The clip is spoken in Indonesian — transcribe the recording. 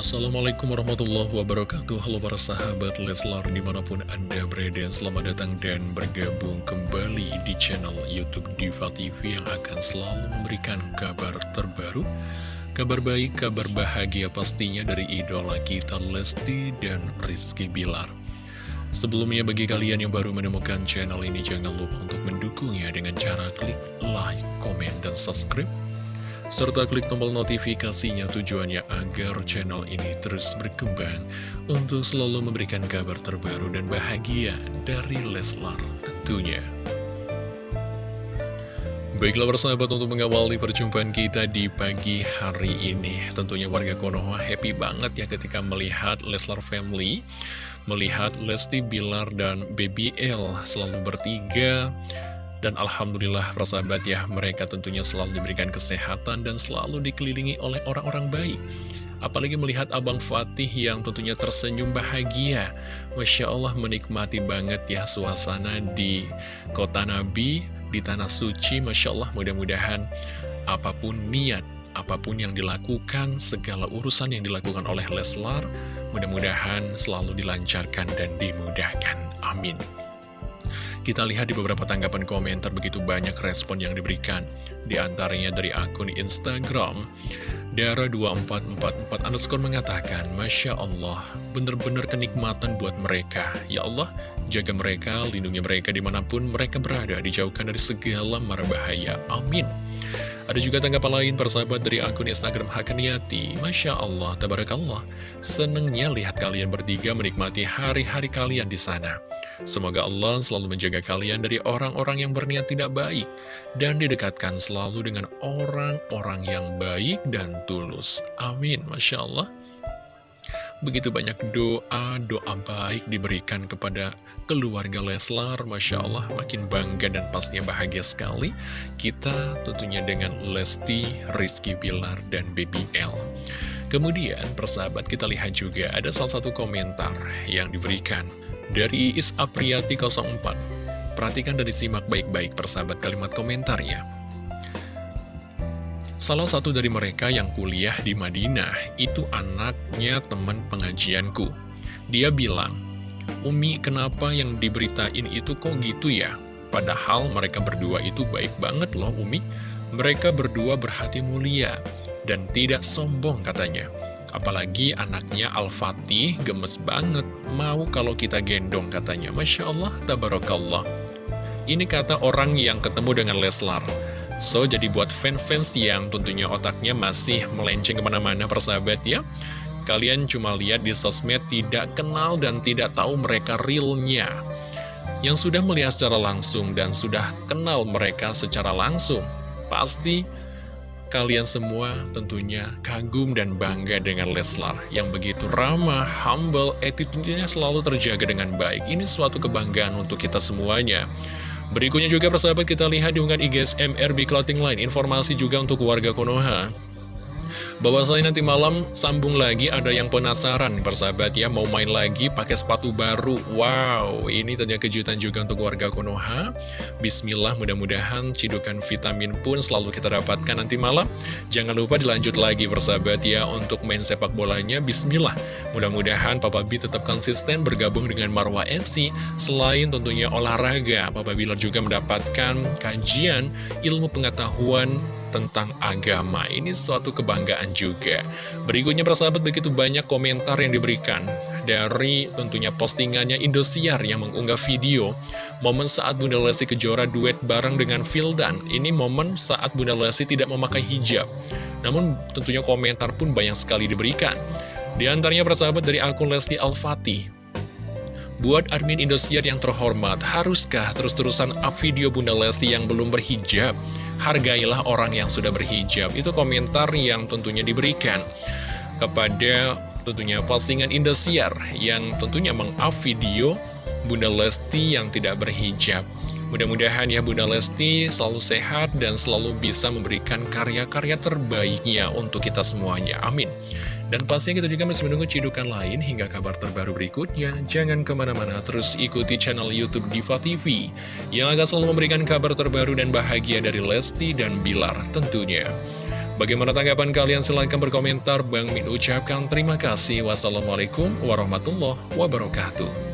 Assalamualaikum warahmatullahi wabarakatuh. Halo para sahabat Leslar di mana pun anda berada Selamat datang dan bergabung kembali di channel Youtube Diva TV Yang akan selalu memberikan kabar terbaru Kabar baik, kabar bahagia pastinya dari idola kita Lesti dan Rizky Bilar. Sebelumnya bagi kalian yang baru menemukan channel ini Jangan lupa untuk mendukungnya dengan cara klik like, komen, dan subscribe serta klik tombol notifikasinya tujuannya agar channel ini terus berkembang untuk selalu memberikan kabar terbaru dan bahagia dari Leslar tentunya. Baiklah persahabat untuk mengawali perjumpaan kita di pagi hari ini Tentunya warga Konoha happy banget ya ketika melihat Leslar Family Melihat Lesti Bilar dan Baby L selalu bertiga dan Alhamdulillah persahabat ya, mereka tentunya selalu diberikan kesehatan dan selalu dikelilingi oleh orang-orang baik. Apalagi melihat Abang Fatih yang tentunya tersenyum bahagia. Masya Allah menikmati banget ya suasana di kota Nabi, di Tanah Suci. Masya Allah mudah-mudahan apa pun niat, apa pun yang dilakukan, segala urusan yang dilakukan oleh Leslar, mudah-mudahan selalu dilancarkan dan dimudahkan. Amin. Kita lihat di beberapa tanggapan komentar begitu banyak respon yang diberikan. Di antaranya dari akun Instagram, Dara2444 underscore mengatakan, Masya Allah, benar-benar kenikmatan buat mereka. Ya Allah, jaga mereka, lindungi mereka di mana pun mereka berada, dijauhkan dari segala mara bahaya. Amin. Ada juga tanggapan lain persahabat dari akun Instagram Hakaniati Masya Allah, Tabarakallah Senengnya lihat kalian bertiga menikmati hari-hari kalian di sana Semoga Allah selalu menjaga kalian dari orang-orang yang berniat tidak baik dan didekatkan selalu dengan orang-orang yang baik dan tulus. Amin. Masya Allah. Begitu banyak doa, doa baik diberikan kepada keluarga Leslar. Masya Allah, makin bangga dan pastinya bahagia sekali. Kita tentunya dengan Lesti, Rizky Bilar, dan Baby L. Kemudian, persahabat, kita lihat juga ada salah satu komentar yang diberikan dari Is Apriyati 04 Perhatikan dan disimak baik-baik persahabat kalimat komentarnya. Salah satu dari mereka yang kuliah di Madinah Itu anaknya teman pengajianku. Dia bilang Umi kenapa yang diberitain itu kok gitu ya? Padahal mereka berdua itu baik banget loh Umi. Mereka berdua berhati mulia Dan tidak sombong katanya Apalagi anaknya Al-Fatih gemes banget, mau kalau kita gendong katanya. Masya Allah, tabarakallah. Ini kata orang yang ketemu dengan Leslar. So, jadi buat fans-fans yang tentunya otaknya masih melenceng ke mana-mana persahabat ya. Kalian cuma lihat di sosmed tidak kenal dan tidak tahu mereka realnya. Yang sudah melihat secara langsung dan sudah kenal mereka secara langsung, pasti kalian semua tentunya kagum dan bangga dengan Leslar yang begitu ramah, humble, attitude-nya selalu terjaga dengan baik. Ini suatu kebanggaan untuk kita semuanya. Berikutnya juga persahabat kita lihat di unggahan IGSM RB Clothing Line. Informasi juga untuk warga Konoha. Bahwasanya nanti malam sambung lagi ada yang penasaran persahabat ya mau main lagi pakai sepatu baru. Wow, ini tentunya kejutan juga untuk warga Konoha. Bismillah mudah-mudahan cidukan vitamin pun selalu kita dapatkan nanti malam. Jangan lupa dilanjut lagi persahabat ya untuk main sepak bolanya. Bismillah. Mudah-mudahan Papa B tetap konsisten bergabung dengan Marwah FC. Selain tentunya olahraga, Papa Bilar juga mendapatkan kajian ilmu pengetahuan tentang agama. Ini suatu kebanggaan juga. Berikutnya persahabat begitu banyak komentar yang diberikan dari tentunya postingannya Indosiar yang mengunggah video momen saat Bunda Lesti Kejora duet bareng dengan Vildan. Ini momen saat Bunda Lesti tidak memakai hijab. Namun tentunya komentar pun banyak sekali diberikan. Di antaranya persahabat dari akun Lesti Al-Fatih. Buat admin Indosiar yang terhormat, haruskah terus-terusan up video Bunda Lesti yang belum berhijab? Hargailah orang yang sudah berhijab. Itu komentar yang tentunya diberikan kepada tentunya postingan Indosiar yang tentunya meng-up video Bunda Lesti yang tidak berhijab. Mudah-mudahan ya Bunda Lesti selalu sehat dan selalu bisa memberikan karya-karya terbaiknya untuk kita semuanya. Amin. Dan pastinya kita juga masih menunggu cidukan lain hingga kabar terbaru berikutnya. Jangan ke mana-mana, terus ikuti channel Youtube Diva TV yang akan selalu memberikan kabar terbaru dan bahagia dari Lesti dan Bilar tentunya. Bagaimana tanggapan kalian? Silahkan berkomentar. Bang Min ucapkan terima kasih. Wassalamualaikum warahmatullahi wabarakatuh.